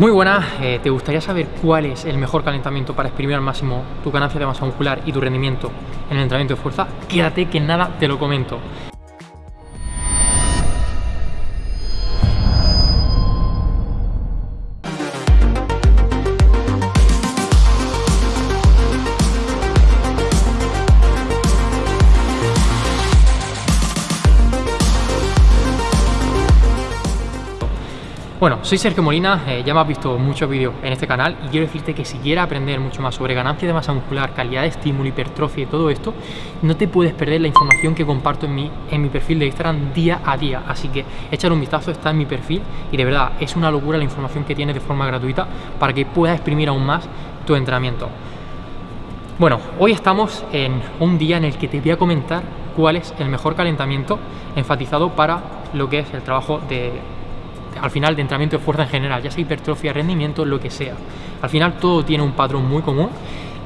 Muy buenas, eh, ¿te gustaría saber cuál es el mejor calentamiento para exprimir al máximo tu ganancia de masa muscular y tu rendimiento en el entrenamiento de fuerza? Quédate que nada te lo comento. Bueno, soy Sergio Molina, eh, ya me has visto muchos vídeos en este canal y quiero decirte que si quieres aprender mucho más sobre ganancia de masa muscular, calidad de estímulo, hipertrofia y todo esto, no te puedes perder la información que comparto en mi, en mi perfil de Instagram día a día. Así que échale un vistazo, está en mi perfil y de verdad es una locura la información que tienes de forma gratuita para que puedas exprimir aún más tu entrenamiento. Bueno, hoy estamos en un día en el que te voy a comentar cuál es el mejor calentamiento enfatizado para lo que es el trabajo de al final de entrenamiento de fuerza en general, ya sea hipertrofia, rendimiento, lo que sea. Al final todo tiene un patrón muy común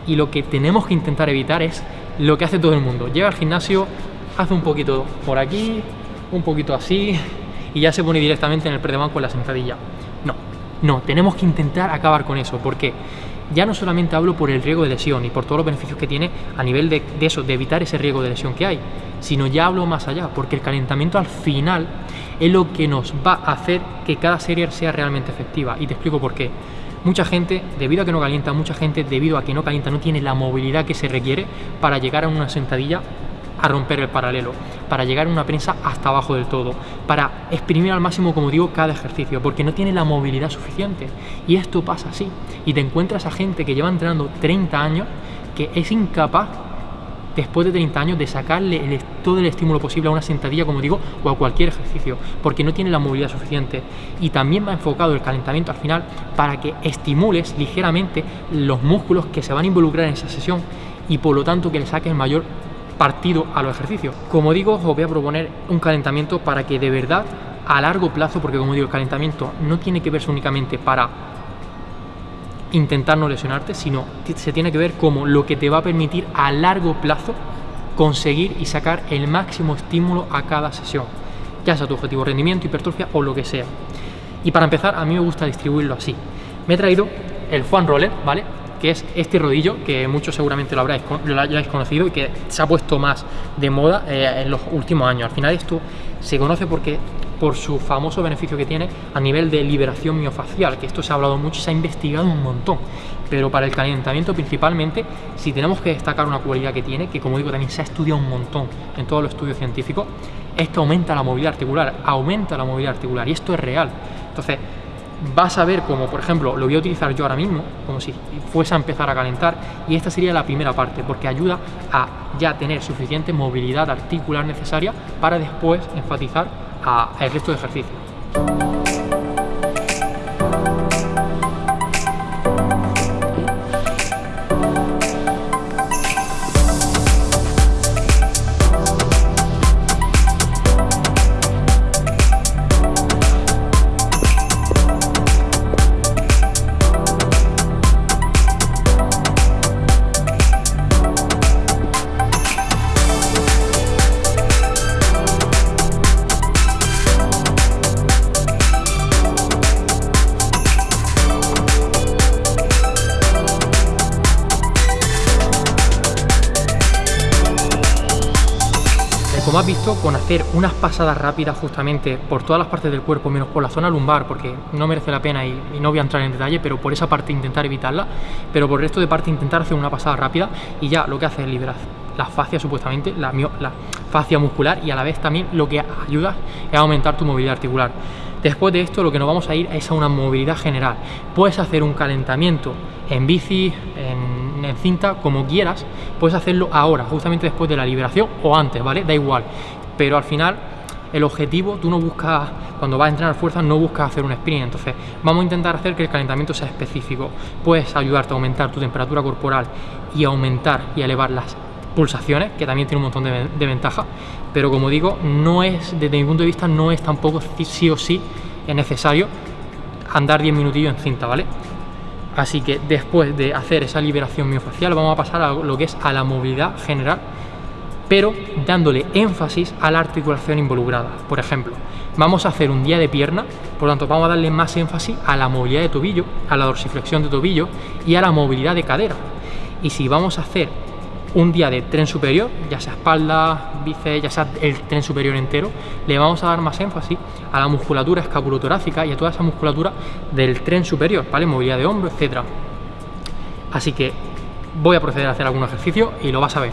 y lo que tenemos que intentar evitar es lo que hace todo el mundo. Llega al gimnasio, hace un poquito por aquí, un poquito así y ya se pone directamente en el predebanco con la sentadilla. No, no, tenemos que intentar acabar con eso. porque Ya no solamente hablo por el riesgo de lesión y por todos los beneficios que tiene a nivel de, eso, de evitar ese riesgo de lesión que hay, sino ya hablo más allá, porque el calentamiento al final es lo que nos va a hacer que cada serie sea realmente efectiva. Y te explico por qué. Mucha gente, debido a que no calienta, mucha gente, debido a que no calienta, no tiene la movilidad que se requiere para llegar a una sentadilla a romper el paralelo, para llegar a una prensa hasta abajo del todo, para exprimir al máximo, como digo, cada ejercicio, porque no tiene la movilidad suficiente. Y esto pasa así. Y te encuentras a gente que lleva entrenando 30 años que es incapaz después de 30 años de sacarle todo el estímulo posible a una sentadilla, como digo, o a cualquier ejercicio, porque no tiene la movilidad suficiente. Y también va enfocado el calentamiento al final para que estimules ligeramente los músculos que se van a involucrar en esa sesión y por lo tanto que le saques el mayor partido a los ejercicios. Como digo, os voy a proponer un calentamiento para que de verdad a largo plazo, porque como digo, el calentamiento no tiene que verse únicamente para intentar no lesionarte, sino se tiene que ver como lo que te va a permitir a largo plazo conseguir y sacar el máximo estímulo a cada sesión, ya sea tu objetivo rendimiento, hipertrofia o lo que sea. Y para empezar, a mí me gusta distribuirlo así. Me he traído el Juan Roller, ¿vale? Que es este rodillo que muchos seguramente lo, hayáis conocido y que se ha puesto más de moda eh, en los últimos años. Al final esto se conoce porque por su famoso beneficio que tiene a nivel de liberación miofacial, que esto se ha hablado mucho se ha investigado un montón. Pero para el calentamiento principalmente, si tenemos que destacar una cualidad que tiene, que como digo también se ha estudiado un montón en todos los estudios científicos, es que aumenta la movilidad articular, aumenta la movilidad articular y esto es real. Entonces, vas a ver como, por ejemplo, lo voy a utilizar yo ahora mismo, como si fuese a empezar a calentar, y esta sería la primera parte, porque ayuda a ya tener suficiente movilidad articular necesaria para después enfatizar al resto de ejercicios. Como has visto, con hacer unas pasadas rápidas justamente por todas las partes del cuerpo, menos por la zona lumbar, porque no merece la pena y, no voy a entrar en detalle, pero por esa parte intentar evitarla, pero por el resto de parte intentar hacer una pasada rápida y ya lo que hace es liberar la fascia supuestamente, la, la fascia muscular y a la vez también lo que ayuda es aumentar tu movilidad articular. Después de esto lo que nos vamos a ir es a una movilidad general. Puedes hacer un calentamiento en bici, en en cinta, como quieras, puedes hacerlo ahora, justamente después de la liberación o antes, ¿vale? Da igual. Pero al final, el objetivo, tú no buscas, cuando vas a entrenar fuerza, no buscas hacer un sprint. Entonces, vamos a intentar hacer que el calentamiento sea específico. Puedes ayudarte a aumentar tu temperatura corporal y aumentar y elevar las pulsaciones, que también tiene un montón de, ventajas. Pero como digo, no es, desde mi punto de vista, no es tampoco sí o sí es necesario andar 10 minutillos en cinta, ¿vale? Así que después de hacer esa liberación miofacial vamos a pasar a lo que es a la movilidad general, pero dándole énfasis a la articulación involucrada. Por ejemplo, vamos a hacer un día de pierna, Por lo tanto, vamos a darle más énfasis a la movilidad de tobillo, a la dorsiflexión de tobillo y a la movilidad de cadera. Y si vamos a hacer un día de tren superior, ya sea espalda, bíceps, ya sea el tren superior entero, le vamos a dar más énfasis a la musculatura escapulotorácica y a toda esa musculatura del tren superior, ¿vale? Movilidad de hombro, etcétera. Así que voy a proceder a hacer algún ejercicio y lo vas a ver.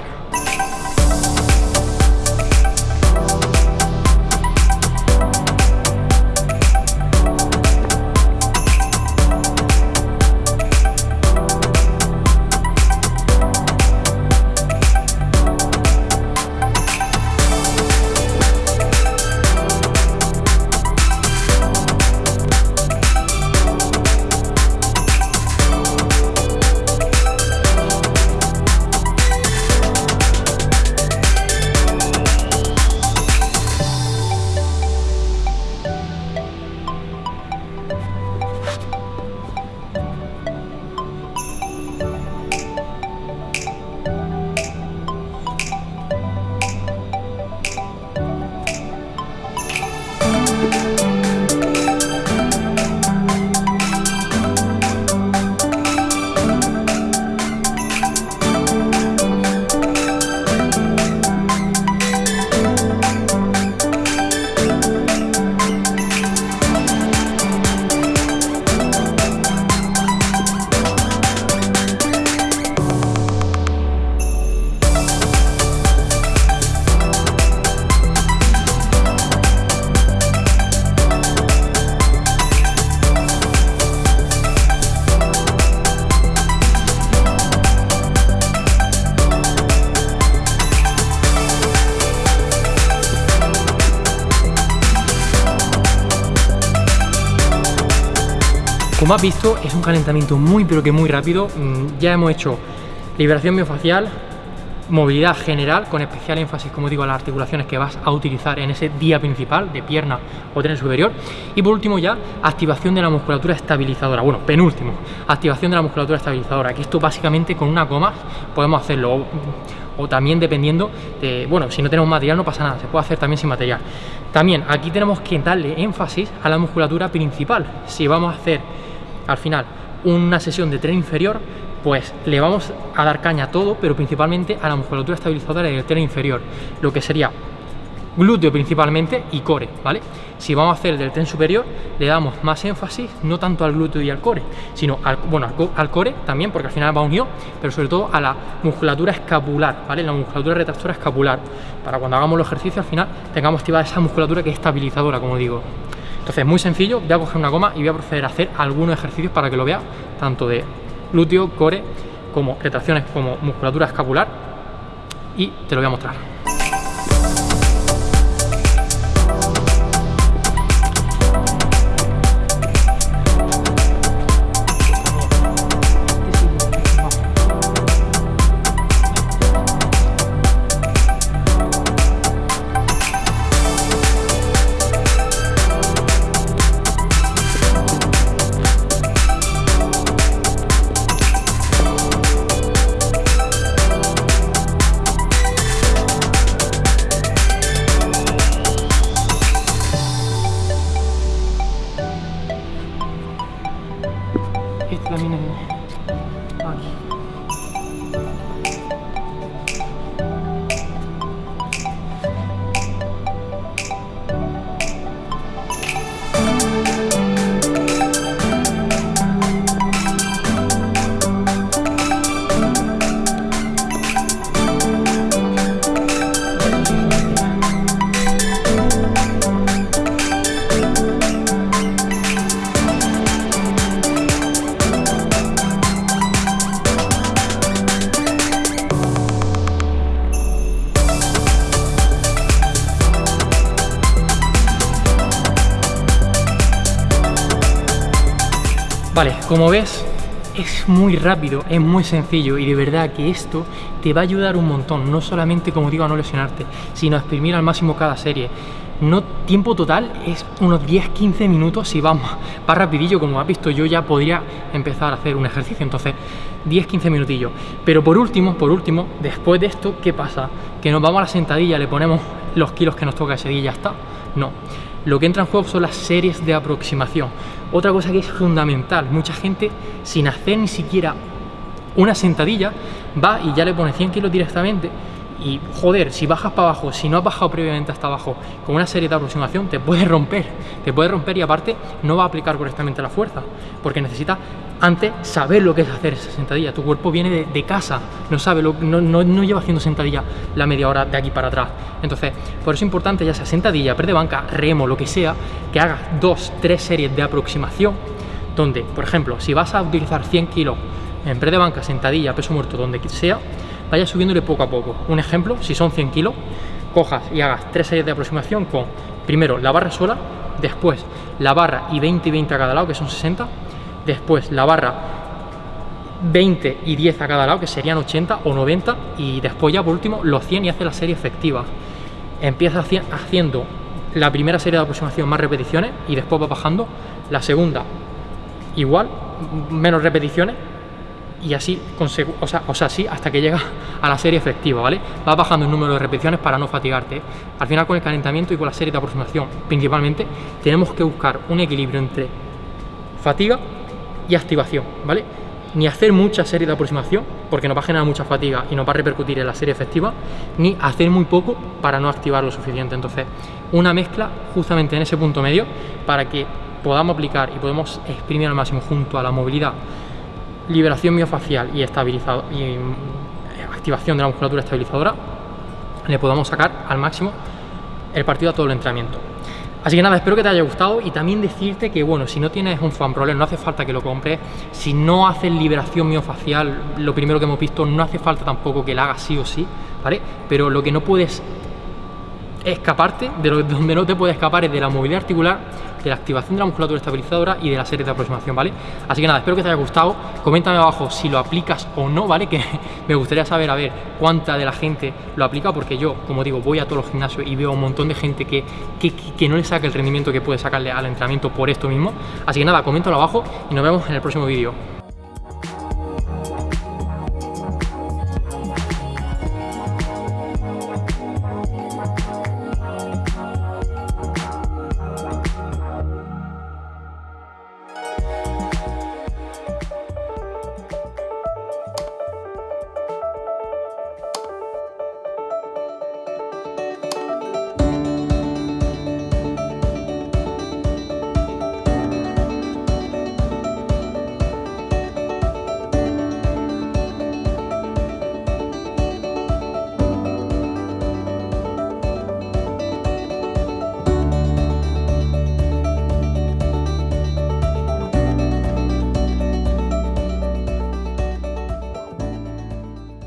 Como has visto, es un calentamiento muy pero que muy rápido. Mm, ya hemos hecho liberación miofacial, movilidad general, con especial énfasis, como digo, a las articulaciones que vas a utilizar en ese día principal de pierna o tren superior. Y por último ya, activación de la musculatura estabilizadora. Bueno, penúltimo, activación de la musculatura estabilizadora, que esto básicamente con una coma podemos hacerlo. O, también dependiendo de, bueno, si no tenemos material no pasa nada, se puede hacer también sin material. También aquí tenemos que darle énfasis a la musculatura principal. Si vamos a hacer al final una sesión de tren inferior, pues le vamos a dar caña a todo, pero principalmente a la musculatura estabilizadora del tren inferior, lo que sería glúteo principalmente y core, ¿vale? Si vamos a hacer del tren superior, le damos más énfasis, no tanto al glúteo y al core, sino al, bueno, al, core también, porque al final va unido, pero sobre todo a la musculatura escapular, ¿vale? La musculatura retractora escapular, para cuando hagamos los ejercicios al final tengamos activada esa musculatura que es estabilizadora, como digo. Entonces, muy sencillo, voy a coger una goma y voy a proceder a hacer algunos ejercicios para que lo vea, tanto de glúteo, core, como retracciones, como musculatura escapular, y te lo voy a mostrar. Vale, como ves, es muy rápido, es muy sencillo y de verdad que esto te va a ayudar un montón, no solamente, como digo, a no lesionarte, sino a exprimir al máximo cada serie. No tiempo total es unos 10-15 minutos si vamos va rapidillo, como has visto yo ya podría empezar a hacer un ejercicio, entonces 10-15 minutillos. Pero por último, por último, después de esto, ¿qué pasa? Que nos vamos a la sentadilla, le ponemos los kilos que nos toca ese día y ya está. No, lo que entra en juego son las series de aproximación. Otra cosa que es fundamental, mucha gente sin hacer ni siquiera una sentadilla va y ya le pone 100 kilos directamente y joder, si bajas para abajo, si no has bajado previamente hasta abajo con una serie de aproximación, te puede romper, te puede romper y aparte no va a aplicar correctamente la fuerza, porque necesitas antes saber lo que es hacer esa sentadilla. Tu cuerpo viene de, casa, no sabe, no, no, no, lleva haciendo sentadilla la media hora de aquí para atrás. Entonces, por eso es importante, ya sea sentadilla, pre banca, remo, lo que sea, que hagas dos, tres series de aproximación, donde, por ejemplo, si vas a utilizar 100 kilos en pre de banca, sentadilla, peso muerto, donde sea, vaya subiéndole poco a poco. Un ejemplo, si son 100 kilos, cojas y hagas tres series de aproximación con, primero, la barra sola, después la barra y 20 y 20 a cada lado, que son 60, después la barra 20 y 10 a cada lado, que serían 80 o 90, y después ya por último los 100 y hace la serie efectiva. Empieza haciendo la primera serie de aproximación más repeticiones y después va bajando la segunda igual, menos repeticiones y así, hasta que llega a la serie efectiva, ¿vale? Vas bajando el número de repeticiones para no fatigarte. Al final con el calentamiento y con la serie de aproximación principalmente, tenemos que buscar un equilibrio entre fatiga y activación, ¿vale? Ni hacer mucha serie de aproximación, porque nos va a generar mucha fatiga y nos va a repercutir en la serie efectiva, ni hacer muy poco para no activar lo suficiente. Entonces, una mezcla justamente en ese punto medio para que podamos aplicar y podemos exprimir al máximo junto a la movilidad liberación miofacial y, y eh, activación de la musculatura estabilizadora, le podamos sacar al máximo el partido a todo el entrenamiento. Así que nada, espero que te haya gustado y también decirte que, bueno, si no tienes un fan problem, no hace falta que lo compres. Si no haces liberación miofacial, lo primero que hemos visto, no hace falta tampoco que la hagas sí o sí, ¿vale? Pero lo que no puedes escaparte, de donde no te puedes escapar es de la movilidad articular, de la activación de la musculatura estabilizadora y de la serie de aproximación, ¿vale? Así que nada, espero que te haya gustado, coméntame abajo si lo aplicas o no, ¿vale? Que me gustaría saber, a ver, cuánta de la gente lo aplica, porque yo, como digo, voy a todos los gimnasios y veo un montón de gente que, que, que no le saca el rendimiento que puede sacarle al entrenamiento por esto mismo. Así que nada, coméntalo abajo y nos vemos en el próximo vídeo.